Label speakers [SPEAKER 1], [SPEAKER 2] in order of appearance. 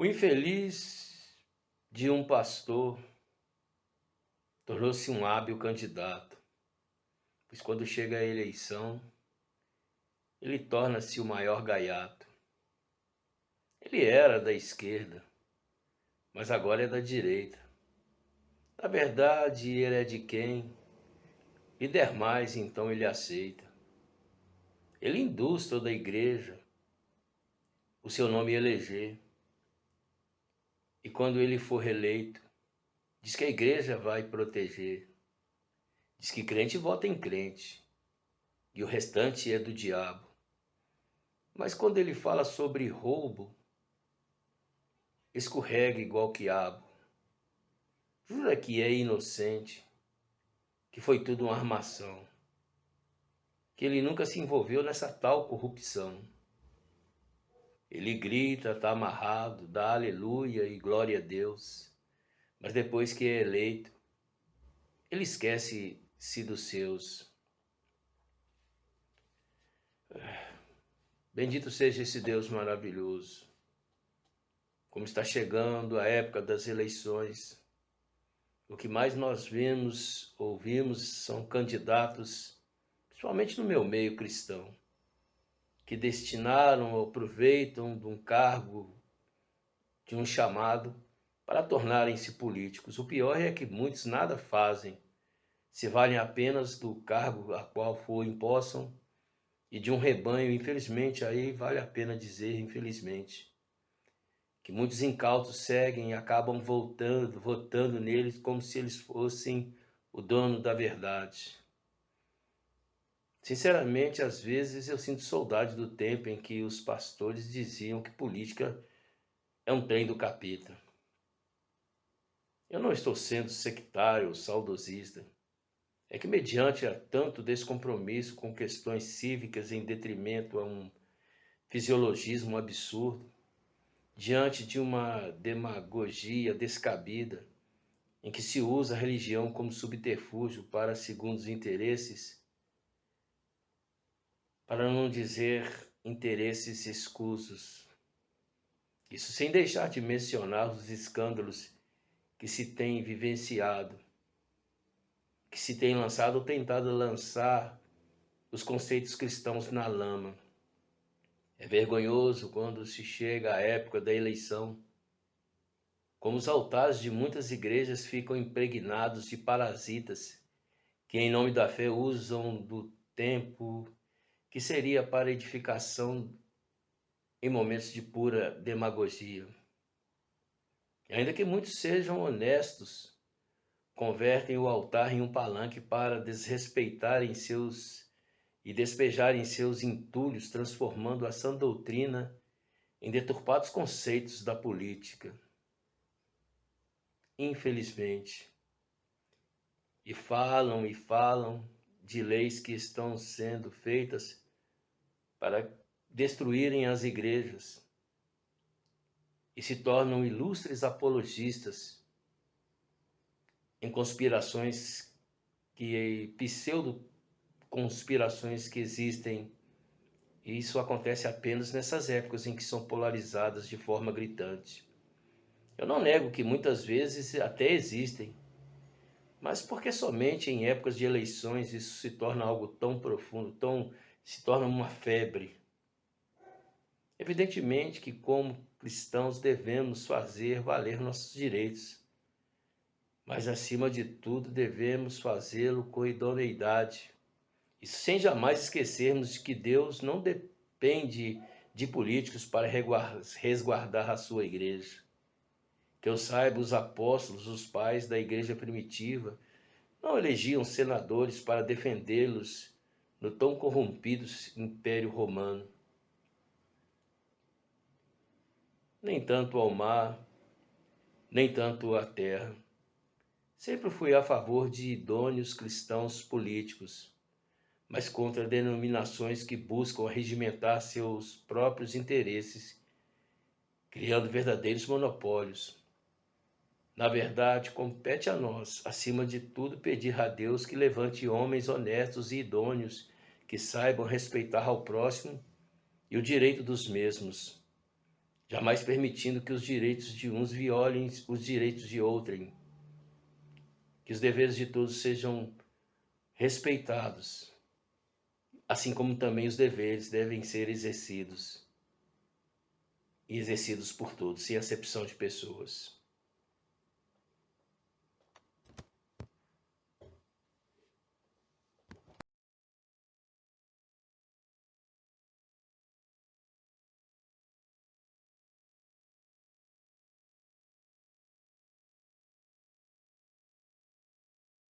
[SPEAKER 1] O infeliz de um pastor tornou-se um hábil candidato, pois quando chega a eleição, ele torna-se o maior gaiato. Ele era da esquerda, mas agora é da direita. Na verdade, ele é de quem? E der mais, então ele aceita. Ele induz toda a igreja o seu nome eleger. E quando ele for reeleito, diz que a igreja vai proteger. Diz que crente vota em crente. E o restante é do diabo. Mas quando ele fala sobre roubo, escorrega igual quiabo. Jura que é inocente, que foi tudo uma armação, que ele nunca se envolveu nessa tal corrupção. Ele grita, está amarrado, dá aleluia e glória a Deus. Mas depois que é eleito, ele esquece-se dos seus. Bendito seja esse Deus maravilhoso. Como está chegando a época das eleições, o que mais nós vemos, ouvimos, são candidatos, principalmente no meu meio cristão, que destinaram ou aproveitam de um cargo, de um chamado, para tornarem-se políticos. O pior é que muitos nada fazem, se valem apenas do cargo a qual for impossam e de um rebanho, infelizmente, aí vale a pena dizer, infelizmente, que muitos incautos seguem e acabam voltando, votando neles como se eles fossem o dono da verdade. Sinceramente, às vezes eu sinto saudade do tempo em que os pastores diziam que política é um trem do capeta. Eu não estou sendo sectário ou saudosista. É que, mediante a tanto descompromisso com questões cívicas em detrimento a um fisiologismo absurdo, diante de uma demagogia descabida, em que se usa a religião como subterfúgio para segundos interesses, para não dizer interesses escusos. Isso sem deixar de mencionar os escândalos que se tem vivenciado, que se tem lançado ou tentado lançar os conceitos cristãos na lama. É vergonhoso quando se chega à época da eleição, como os altares de muitas igrejas ficam impregnados de parasitas que, em nome da fé, usam do tempo que seria para edificação em momentos de pura demagogia. Ainda que muitos sejam honestos, convertem o altar em um palanque para desrespeitarem seus e despejarem seus entulhos, transformando a sã doutrina em deturpados conceitos da política. Infelizmente. E falam e falam de leis que estão sendo feitas para destruírem as igrejas e se tornam ilustres apologistas em conspirações que pseudo conspirações que existem e isso acontece apenas nessas épocas em que são polarizadas de forma gritante. Eu não nego que muitas vezes até existem, mas porque somente em épocas de eleições isso se torna algo tão profundo, tão se torna uma febre. Evidentemente que, como cristãos, devemos fazer valer nossos direitos, mas, acima de tudo, devemos fazê-lo com idoneidade e sem jamais esquecermos de que Deus não depende de políticos para resguardar a sua igreja. Que eu saiba, os apóstolos, os pais da igreja primitiva, não elegiam senadores para defendê-los no tão corrompido Império Romano. Nem tanto ao mar, nem tanto à terra. Sempre fui a favor de idôneos cristãos políticos, mas contra denominações que buscam regimentar seus próprios interesses, criando verdadeiros monopólios. Na verdade, compete a nós, acima de tudo, pedir a Deus que levante homens honestos e idôneos que saibam respeitar ao próximo e o direito dos mesmos. jamais permitindo que os direitos de uns violem os direitos de outrem, que os deveres de todos sejam respeitados, assim como também os deveres devem ser exercidos e exercidos por todos, sem acepção de pessoas.